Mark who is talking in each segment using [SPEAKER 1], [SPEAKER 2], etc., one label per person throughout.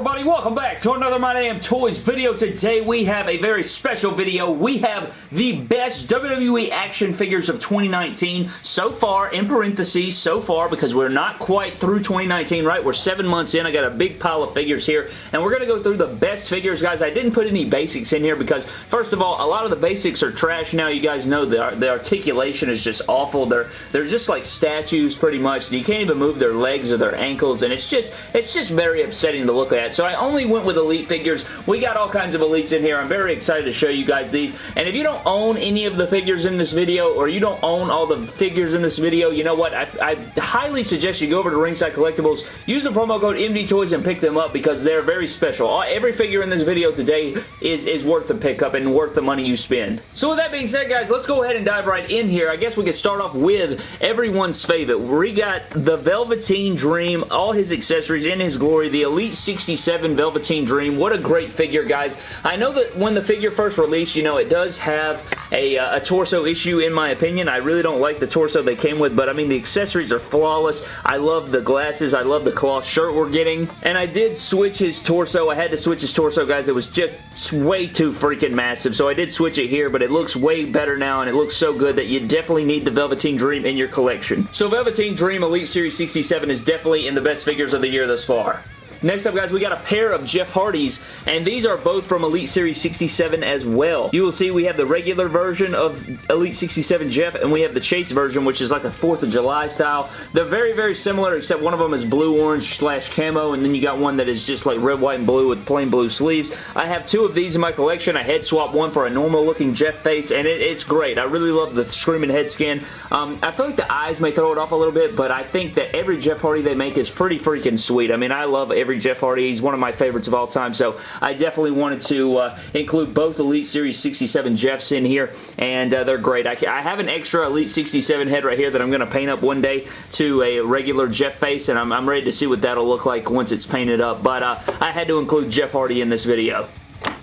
[SPEAKER 1] everybody? Welcome back to another My Damn Toys video. Today we have a very special video. We have the best WWE action figures of 2019 so far, in parentheses, so far, because we're not quite through 2019, right? We're seven months in. I got a big pile of figures here, and we're going to go through the best figures, guys. I didn't put any basics in here because, first of all, a lot of the basics are trash now. You guys know the, the articulation is just awful. They're, they're just like statues, pretty much. You can't even move their legs or their ankles, and it's just, it's just very upsetting to look at. So I only went with Elite figures. We got all kinds of Elites in here. I'm very excited to show you guys these. And if you don't own any of the figures in this video, or you don't own all the figures in this video, you know what? I, I highly suggest you go over to Ringside Collectibles, use the promo code MDTOYS and pick them up because they're very special. All, every figure in this video today is, is worth the pickup and worth the money you spend. So with that being said, guys, let's go ahead and dive right in here. I guess we can start off with everyone's favorite. We got the Velveteen Dream, all his accessories in his glory, the Elite 67 Velveteen Dream. What a great figure, guys. I know that when the figure first released, you know, it does have a, uh, a torso issue in my opinion. I really don't like the torso they came with, but I mean, the accessories are flawless. I love the glasses. I love the cloth shirt we're getting, and I did switch his torso. I had to switch his torso, guys. It was just way too freaking massive, so I did switch it here, but it looks way better now, and it looks so good that you definitely need the Velveteen Dream in your collection. So Velveteen Dream Elite Series 67 is definitely in the best figures of the year thus far. Next up, guys, we got a pair of Jeff Hardys, and these are both from Elite Series 67 as well. You will see we have the regular version of Elite 67 Jeff, and we have the Chase version, which is like a 4th of July style. They're very, very similar, except one of them is blue-orange slash camo, and then you got one that is just like red, white, and blue with plain blue sleeves. I have two of these in my collection. I head swap one for a normal-looking Jeff face, and it, it's great. I really love the screaming head scan. Um, I feel like the eyes may throw it off a little bit, but I think that every Jeff Hardy they make is pretty freaking sweet. I mean, I love every Jeff Hardy. He's one of my favorites of all time, so I definitely wanted to uh, include both Elite Series 67 Jeffs in here, and uh, they're great. I, I, have an extra Elite 67 head right here that I'm going to paint up one day to a regular Jeff face, and I'm, I'm ready to see what that'll look like once it's painted up, but uh, I had to include Jeff Hardy in this video.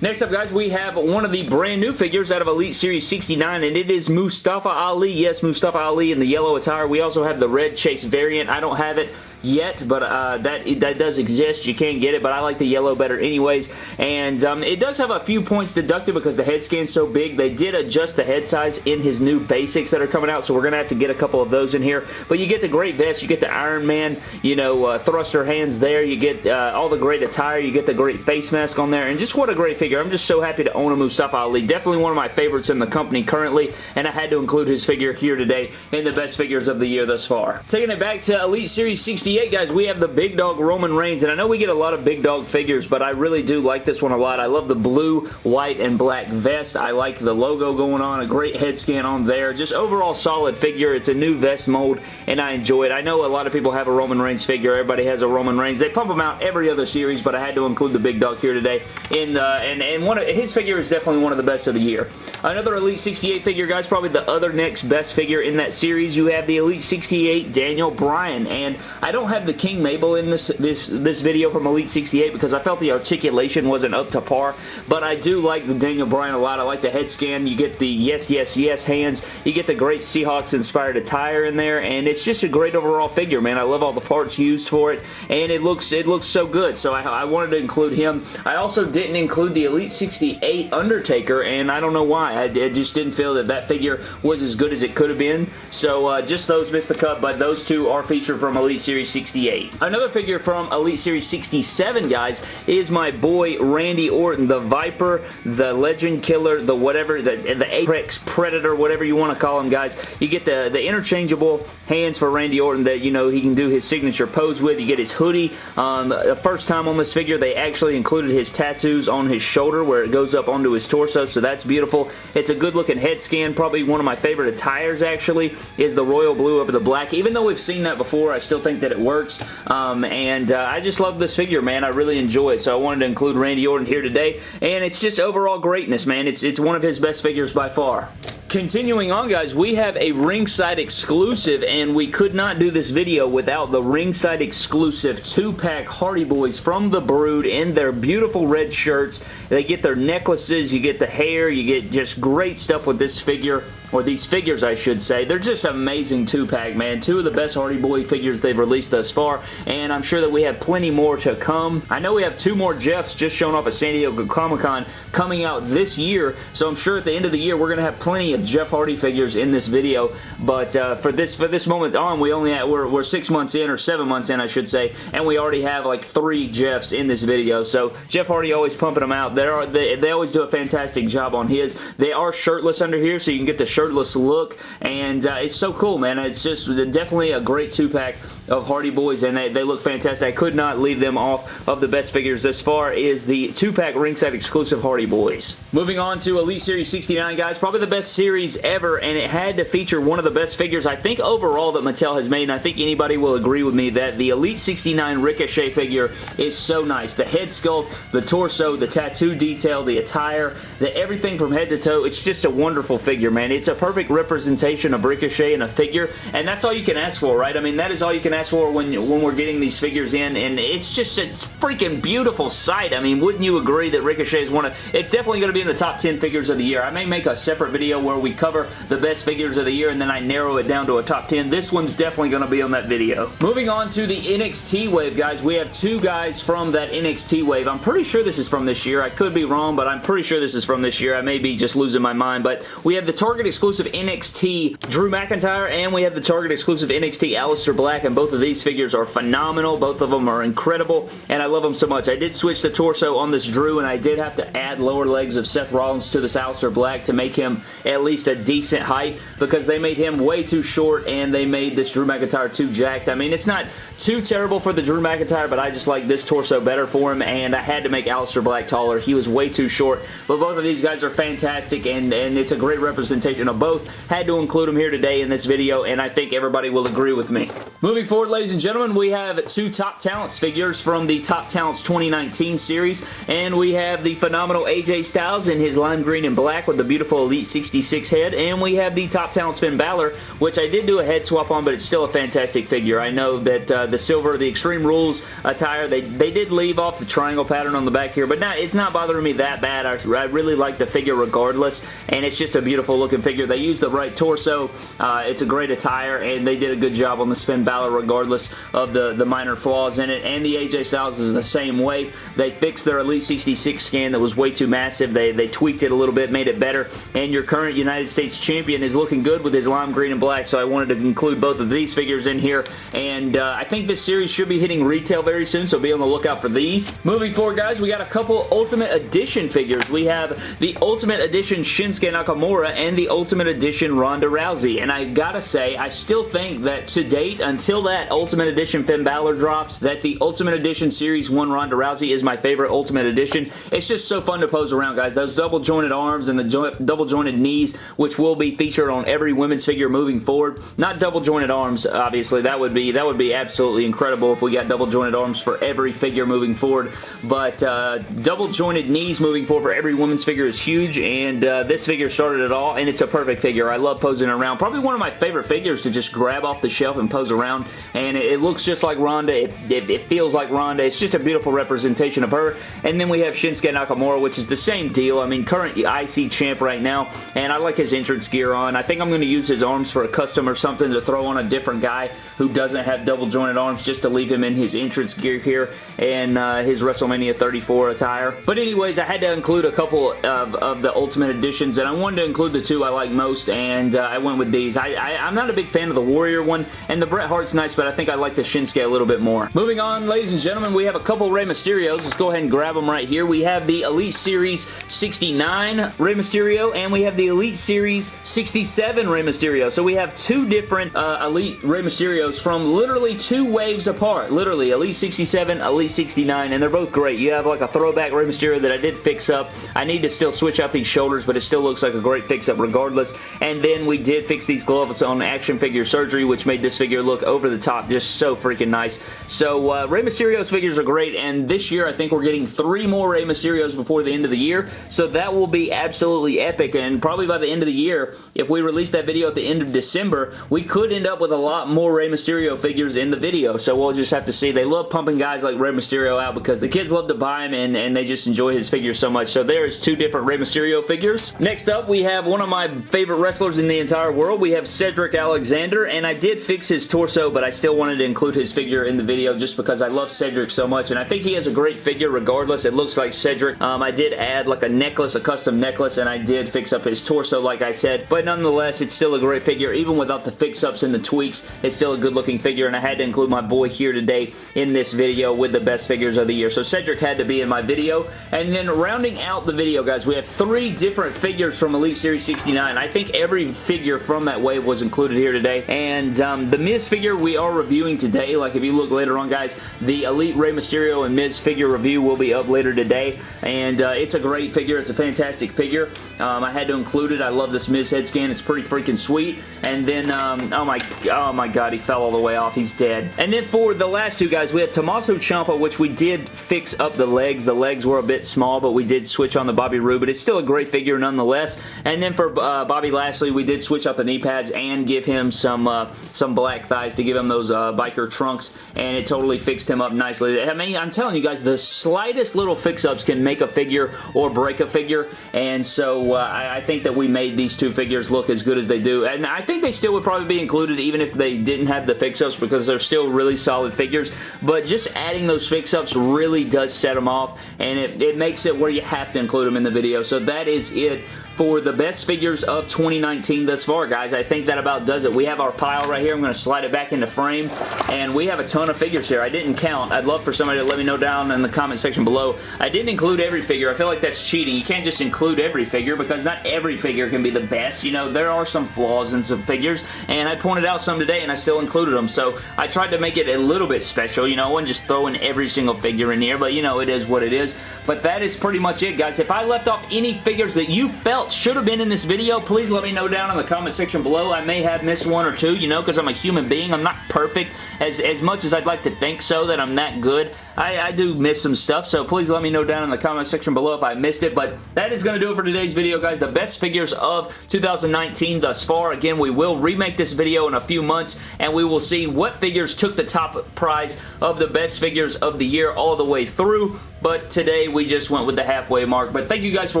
[SPEAKER 1] Next up, guys, we have one of the brand new figures out of Elite Series 69, and it is Mustafa Ali. Yes, Mustafa Ali in the yellow attire. We also have the red chase variant. I don't have it yet, but uh, that that does exist. You can get it, but I like the yellow better anyways. And um, it does have a few points deducted because the head scan's so big. They did adjust the head size in his new basics that are coming out, so we're going to have to get a couple of those in here. But you get the great vest, you get the Iron Man, you know, uh, thruster hands there, you get uh, all the great attire, you get the great face mask on there, and just what a great figure. I'm just so happy to own a Mustafa Ali. Definitely one of my favorites in the company currently, and I had to include his figure here today in the best figures of the year thus far. Taking it back to Elite Series 68 guys, we have the Big Dog Roman Reigns, and I know we get a lot of Big Dog figures, but I really do like this one a lot. I love the blue, white, and black vest. I like the logo going on, a great head scan on there. Just overall solid figure. It's a new vest mold, and I enjoy it. I know a lot of people have a Roman Reigns figure. Everybody has a Roman Reigns. They pump them out every other series, but I had to include the Big Dog here today. In uh, and and one of, his figure is definitely one of the best of the year. Another Elite 68 figure, guys, probably the other next best figure in that series. You have the Elite 68 Daniel Bryan, and I don't have the King Mabel in this, this, this video from Elite 68 because I felt the articulation wasn't up to par, but I do like the Daniel Bryan a lot. I like the head scan. You get the yes, yes, yes hands. You get the great Seahawks-inspired attire in there, and it's just a great overall figure, man. I love all the parts used for it, and it looks it looks so good, so I, I wanted to include him. I also didn't include the Elite 68 Undertaker, and I don't know why. I, I just didn't feel that that figure was as good as it could have been, so uh, just those missed the cut, but those two are featured from Elite Series 68. Another figure from Elite Series 67, guys, is my boy Randy Orton, the Viper, the Legend Killer, the whatever, the, the Apex Predator, whatever you want to call him, guys. You get the, the interchangeable hands for Randy Orton that, you know, he can do his signature pose with. You get his hoodie. Um, the first time on this figure, they actually included his tattoos on his shoulder where it goes up onto his torso, so that's beautiful. It's a good-looking head scan. Probably one of my favorite attires, actually, is the royal blue over the black. Even though we've seen that before, I still think that it works. Um, and uh, I just love this figure, man. I really enjoy it, so I wanted to include Randy Orton here today, and it's just overall greatness, man. It's, it's one of his best figures by far. Continuing on, guys, we have a ringside exclusive, and we could not do this video without the ringside exclusive two-pack Hardy Boys from the Brood in their beautiful red shirts. They get their necklaces, you get the hair, you get just great stuff with this figure. Or these figures I should say. They're just amazing two-pack, man. Two of the best Hardy Boy figures they've released thus far, and I'm sure that we have plenty more to come. I know we have two more Jeffs just shown off at San Diego Comic-Con coming out this year, so I'm sure at the end of the year we're going to have plenty of Jeff Hardy figures in this video, but uh, for this for this moment on, we only have, we're, we're six months in, or seven months in, I should say, and we already have like three Jeffs in this video, so Jeff Hardy always pumping them out. They, are, they, they always do a fantastic job on his. They are shirtless under here, so you can get the shirtless look, and uh, it's so cool, man. It's just definitely a great two-pack of Hardy Boys, and they, they look fantastic. I could not leave them off of the best figures this far is the two-pack ringside exclusive Hardy Boys. Moving on to Elite Series 69, guys. Probably the best series ever, and it had to feature one of the best figures, I think, overall that Mattel has made, and I think anybody will agree with me that the Elite 69 Ricochet figure is so nice. The head sculpt, the torso, the tattoo detail, the attire, the everything from head to toe, it's just a wonderful figure, man. It's a perfect representation of Ricochet in a figure, and that's all you can ask for, right? I mean, that is all you can ask for when, when we're getting these figures in, and it's just a freaking beautiful sight. I mean, wouldn't you agree that Ricochet is one of... It's definitely going to be in the top 10 figures of the year. I may make a separate video where we cover the best figures of the year, and then I narrow it down to a top 10. This one's definitely going to be on that video. Moving on to the NXT wave, guys. We have two guys from that NXT wave. I'm pretty sure this is from this year. I could be wrong, but I'm pretty sure this is from this year. I may be just losing my mind, but we have the Target exclusive NXT Drew McIntyre, and we have the Target exclusive NXT Aleister Black, and both of these figures are phenomenal. Both of them are incredible, and I love them so much. I did switch the torso on this Drew, and I did have to add lower legs of Seth Rollins to this Aleister Black to make him at least a decent height, because they made him way too short, and they made this Drew McIntyre too jacked. I mean, it's not too terrible for the Drew McIntyre, but I just like this torso better for him, and I had to make Aleister Black taller. He was way too short, but both of these guys are fantastic, and, and it's a great representation of both. Had to include them here today in this video, and I think everybody will agree with me. Moving forward, ladies and gentlemen, we have two Top Talents figures from the Top Talents 2019 series, and we have the phenomenal AJ Styles in his lime green and black with the beautiful Elite 66 head, and we have the Top Talents Finn Balor, which I did do a head swap on, but it's still a fantastic figure. I know that uh, the silver, the Extreme Rules attire, they, they did leave off the triangle pattern on the back here, but not, it's not bothering me that bad. I, I really like the figure regardless, and it's just a beautiful looking figure. They used the right torso. Uh, it's a great attire, and they did a good job on this Finn Balor regardless of the, the minor flaws in it, and the AJ Styles is the same way. They fixed their Elite 66 scan that was way too massive. They, they tweaked it a little bit, made it better, and your current United States champion is looking good with his lime green and black, so I wanted to include both of these figures in here, and uh, I think this series should be hitting retail very soon, so be on the lookout for these. Moving forward, guys, we got a couple Ultimate Edition figures. We have the Ultimate Edition Shinsuke Nakamura and the Ultimate Edition Ronda Rousey, and I gotta say, I still think that to date, until that Ultimate Edition Finn Balor drops, that the Ultimate Edition Series 1 Ronda Rousey is my favorite Ultimate Edition. It's just so fun to pose around, guys. Those double jointed arms and the jo double jointed knees, which will be featured on every women's figure moving forward. Not double jointed arms, obviously. That would be that would be absolutely incredible if we got double jointed arms for every figure moving forward, but uh, double jointed knees moving forward for every women's figure is huge, and uh, this figure started it all, and it's a perfect figure. I love posing around. Probably one of my favorite figures to just grab off the shelf and pose around, and it, looks just like Ronda. It, it, it, feels like Ronda. It's just a beautiful representation of her, and then we have Shinsuke Nakamura, which is the same deal. I mean, current IC champ right now, and I like his entrance gear on. I think I'm going to use his arms for a custom or something to throw on a different guy who doesn't have double jointed arms just to leave him in his entrance gear here and uh, his WrestleMania 34 attire. But anyways, I had to include a couple of, of the Ultimate Editions, and I wanted to include the two I like most, and uh, I went with these. I, I, I'm not a big fan of the Warrior one, and the Bret Hart's nice, but I think I like the Shinsuke a little bit more. Moving on, ladies and gentlemen, we have a couple Rey Mysterios. Let's go ahead and grab them right here. We have the Elite Series 69 Rey Mysterio, and we have the Elite Series 67 Rey Mysterio. So we have two different uh, Elite Rey Mysterios from literally two waves apart. Literally, Elite 67, Elite 69, and they're both great. You have like a throwback Rey Mysterio that I did fix up. I need to still switch out these shoulders, but it still looks like a great fix-up regardless. And then we did fix these gloves on action figure surgery, which made this figure look over the the top. Just so freaking nice. So uh, Rey Mysterio's figures are great, and this year I think we're getting three more Rey Mysterios before the end of the year, so that will be absolutely epic, and probably by the end of the year, if we release that video at the end of December, we could end up with a lot more Rey Mysterio figures in the video, so we'll just have to see. They love pumping guys like Rey Mysterio out because the kids love to buy him, and, and they just enjoy his figures so much, so there's two different Rey Mysterio figures. Next up, we have one of my favorite wrestlers in the entire world. We have Cedric Alexander, and I did fix his torso, but I still wanted to include his figure in the video just because I love Cedric so much, and I think he has a great figure regardless. It looks like Cedric. Um, I did add like a necklace, a custom necklace, and I did fix up his torso like I said, but nonetheless, it's still a great figure. Even without the fix-ups and the tweaks, it's still a good-looking figure, and I had to include my boy here today in this video with the best figures of the year. So Cedric had to be in my video, and then rounding out the video, guys, we have three different figures from Elite Series 69. I think every figure from that wave was included here today, and um, the Miz figure we are reviewing today. Like, if you look later on, guys, the Elite Rey Mysterio and Miz figure review will be up later today, and uh, it's a great figure. It's a fantastic figure. Um, I had to include it. I love this Miz head scan. It's pretty freaking sweet. And then, um, oh my, oh my god, he fell all the way off. He's dead. And then for the last two guys, we have Tommaso Ciampa, which we did fix up the legs. The legs were a bit small, but we did switch on the Bobby Roode, but it's still a great figure nonetheless. And then for uh, Bobby Lashley, we did switch out the knee pads and give him some uh, some black thighs to give him those uh, biker trunks, and it totally fixed him up nicely. I mean, I'm telling you guys, the slightest little fix-ups can make a figure or break a figure, and so uh, I, I think that we made these two figures look as good as they do, and I think they still would probably be included even if they didn't have the fix-ups because they're still really solid figures, but just adding those fix-ups really does set them off, and it, it makes it where you have to include them in the video, so that is it for the best figures of 2019 thus far, guys. I think that about does it. We have our pile right here. I'm going to slide it back into frame, and we have a ton of figures here. I didn't count. I'd love for somebody to let me know down in the comment section below. I didn't include every figure. I feel like that's cheating. You can't just include every figure because not every figure can be the best. You know, there are some flaws in some figures, and I pointed out some today, and I still included them, so I tried to make it a little bit special. You know, I wasn't just throwing every single figure in here, but, you know, it is what it is. But that is pretty much it, guys. If I left off any figures that you felt should have been in this video, please let me know down in the comment section below. I may have missed one or two, you know, because I'm a human being. I'm not perfect as, as much as I'd like to think so, that I'm that good. I, I do miss some stuff, so please let me know down in the comment section below if I missed it, but that is going to do it for today's video, guys. The best figures of 2019 thus far. Again, we will remake this video in a few months, and we will see what figures took the top prize of the best figures of the year all the way through, but today we just went with the halfway mark. But thank you guys for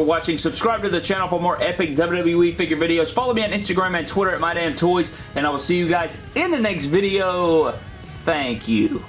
[SPEAKER 1] watching. Subscribe to the channel for more epic WWE figure videos. Follow me on Instagram and Twitter at MyDamnToys, and I will see you guys in the next video. Thank you.